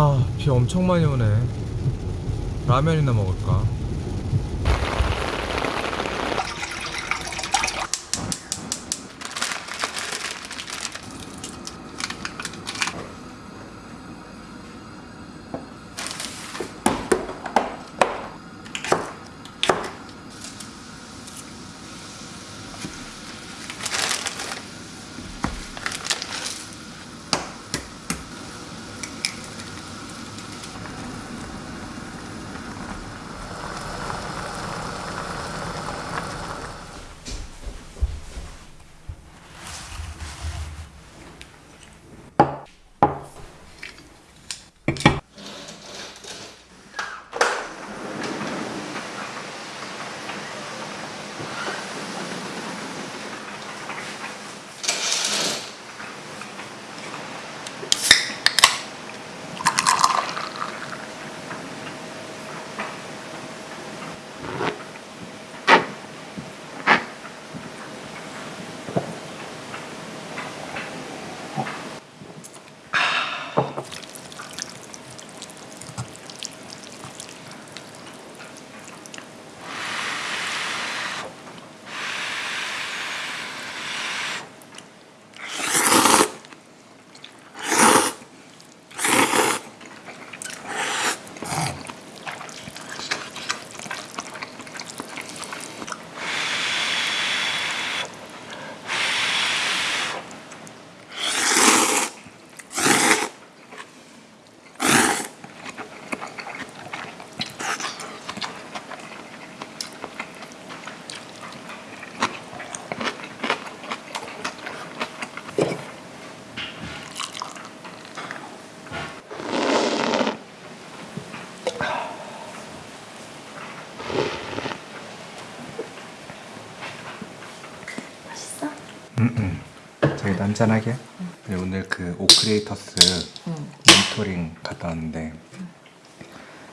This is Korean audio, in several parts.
아, 비 엄청 많이 오네. 라면이나 먹을까? 저희도 한잔하게? 네, 오늘 그 오크리에이터스 응. 멘토링 갔다 왔는데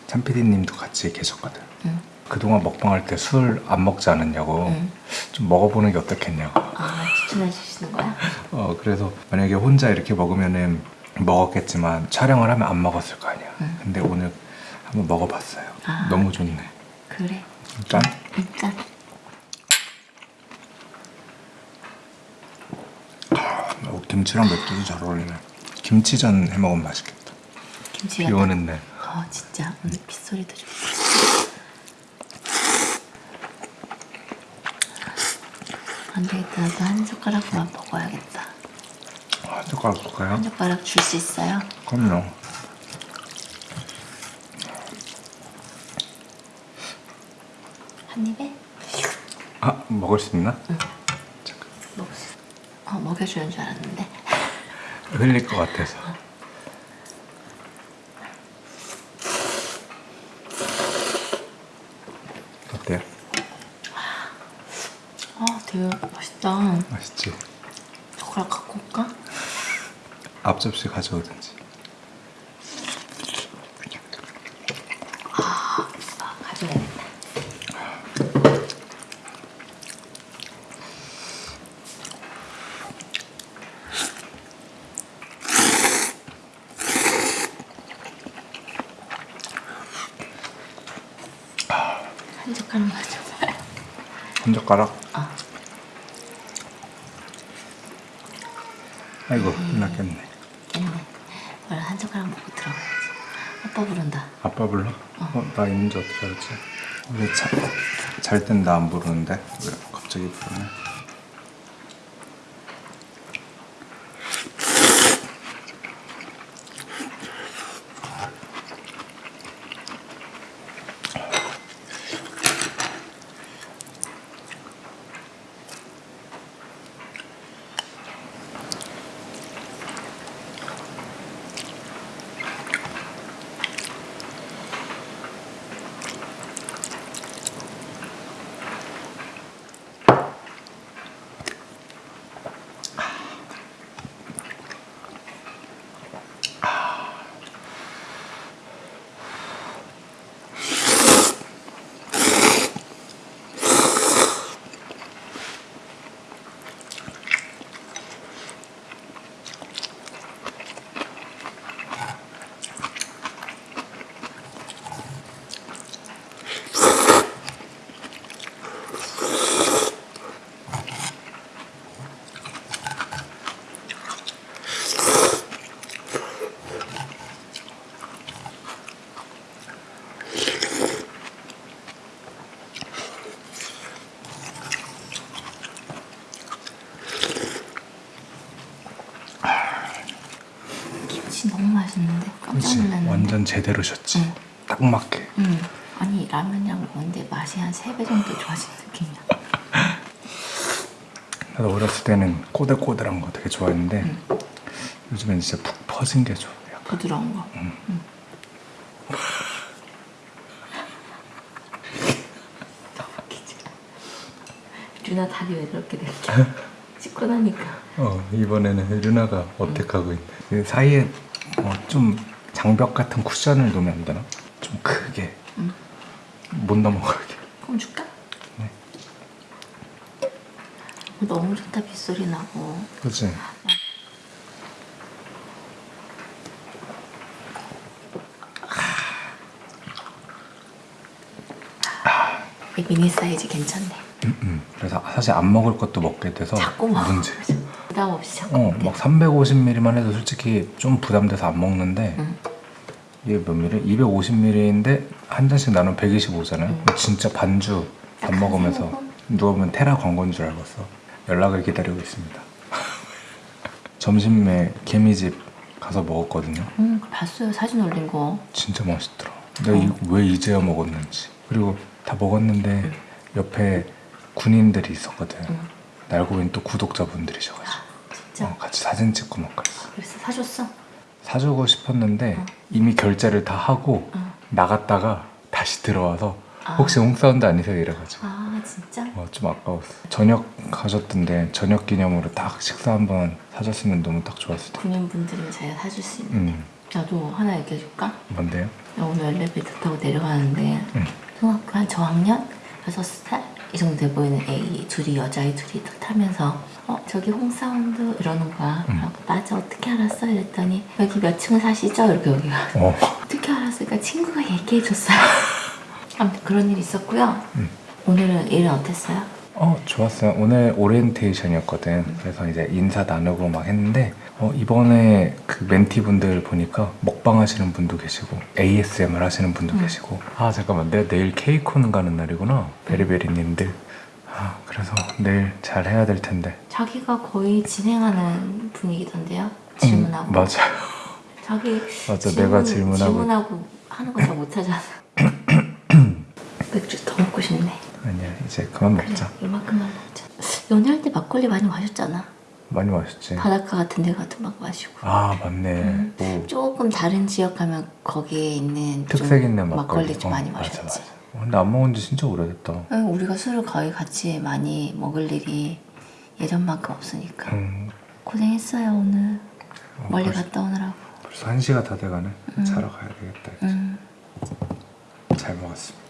참피디님도 같이 계셨거든. 응. 그동안 먹방할 때 술 안 먹지 않았냐고 응. 좀 먹어보는 게 어떻겠냐고. 아 추천해 주시는 거야? 어 그래서 만약에 혼자 이렇게 먹으면은 먹었겠지만 촬영을 하면 안 먹었을 거 아니야. 응. 근데 오늘 한번 먹어봤어요. 아. 너무 좋네. 그래. 짠. 일단 어, 김치랑 맥주도 잘 어울리네. 김치전 해 먹으면 맛있겠다. 김치가. 비 오는 날. 어 진짜 오늘 빗소리도 좀. 안 되겠다. 나도 한 젓가락만 먹어야겠다. 아, 젓가락 볼까요? 한 젓가락 줄 수 있어요? 그럼요. 한 입에? 아 먹을 수 있나? 수. 어 먹여주는 줄 알았는데. 흘릴 것 같아서. 어때요? 아 되게 맛있다. 맛있지? 젓가락 갖고 올까? 앞 접시 가져오든지. 한 젓가락만 줘봐요. 한 젓가락. 아. 아이고 끝났겠네. 깼네. 원래 한 젓가락 먹고 들어가야지. 아빠 부른다. 아빠 불러? 어, 나 있는지 어떻게 알았지? 왜잘땐 나 안 부르는데 왜 갑자기 부르네? 잠은 제대로 잤지. 응. 딱 맞게. 음. 아니 라면이랑 먹는데 맛이 한세배 정도 좋아진 느낌이야. 나도 어렸을 때는 꼬들꼬들한 거 되게 좋아했는데 응. 요즘엔 진짜 푹 퍼진 게 좋아. 약간. 부드러운 거. 음. 너무 웃기지? 누나 다리 왜 그렇게 돼? 씻고 나니까. 어 이번에는 류나가 어택하고 있네. 그 사이에 어, 좀 장벽 같은 쿠션을 놓으면 안 되나? 좀 크게 응. 못 넘어가게. 그럼 줄까? 네. 어, 너무 좋다 빗소리 나고. 그치? 이 미니 사이즈 괜찮네. 음, 음. 그래서 사실 안 먹을 것도 먹게 돼서 자꾸 먹어. 문제. 부담 없이 자꾸 어. 막 350ml만 해도 솔직히 좀 부담돼서 안 먹는데 응. 이게 몇 ml? 250ml인데 한 잔씩 나누면 125잖아요. 응. 진짜 반주 밥딱 먹으면서? 누우면 테라 광고인 줄 알았어. 연락을 기다리고 있습니다. 점심에 개미집 가서 먹었거든요. 응, 그거 봤어요. 사진 올린 거. 진짜 맛있더라. 내가 이- 왜 이제야 먹었는지. 그리고 다 먹었는데 옆에 군인들이 있었거든. 응. 날고 있는 또 구독자분들이셔가지고 진짜. 어, 같이 사진 찍고 막 그랬어. 그래서 사줬어? 사주고 싶었는데 어. 이미 결제를 다 하고 응. 나갔다가 다시 들어와서 아. 혹시 홍사운드 아니세요? 이래가지고 아 진짜? 어, 좀 아까웠어. 저녁 가셨던데 저녁 기념으로 딱 식사 한번 사줬으면 너무 딱 좋았을 텐데. 군인분들은 자기가 사줄 수 있는. 음 나도 하나 얘기해줄까? 뭔데요? 나 오늘 엘리베이터 타고 내려가는데 응. 중학교 한 저학년? 6살? 이 정도 돼 보이는 애 둘이 여자애 둘이 딱 타면서 어 저기 홍사운드 이러는 거야 응. 그래서 맞아 어떻게 알았어? 이랬더니 여기 몇 층 사시죠? 이렇게 여기가 어. 어떻게 알았을까? 친구가 얘기해줬어요 아무튼 그런 일이 있었고요 응. 오늘은 일은 어땠어요? 어 좋았어요. 오늘 오리엔테이션이었거든. 그래서 이제 인사 나누고 막 했는데 어, 이번에 그 멘티분들 보니까 먹방 하시는 분도 계시고 ASMR 하시는 분도 음. 계시고 아 잠깐만. 내가 내일 케이콘 가는 날이구나. 베리베리님들. 아 그래서 내일 잘 해야 될 텐데. 자기가 거의 진행하는 분위기던데요? 음, 질문하고. 맞아요. 자기 맞아 내가 질문하고. 질문하고 하는 거 잘 못하잖아. 맥주 더 먹고 싶네 아니야 이제 그만 그래 먹자. 이만큼만 먹자. 연애할 때 막걸리 많이 마셨잖아. 많이 마셨지. 바닷가 같은 데 가도 막 마시고. 아 맞네. 음. 오, 조금 다른 지역 가면 거기에 있는 좀 특색 있는 막걸리, 좀 어, 많이 맞아, 마셨지. 맞아. 어, 근데 안 먹은 지 진짜 오래됐다. 응, 우리가 술을 거의 같이 많이 먹을 일이 예전만큼 없으니까. 음, 고생했어요 오늘. 어, 멀리 벌써- 갔다 오느라고. 벌써 한 시가 다 돼가네. 음. 자러 가야 되겠다. 음. 잘 먹었습니다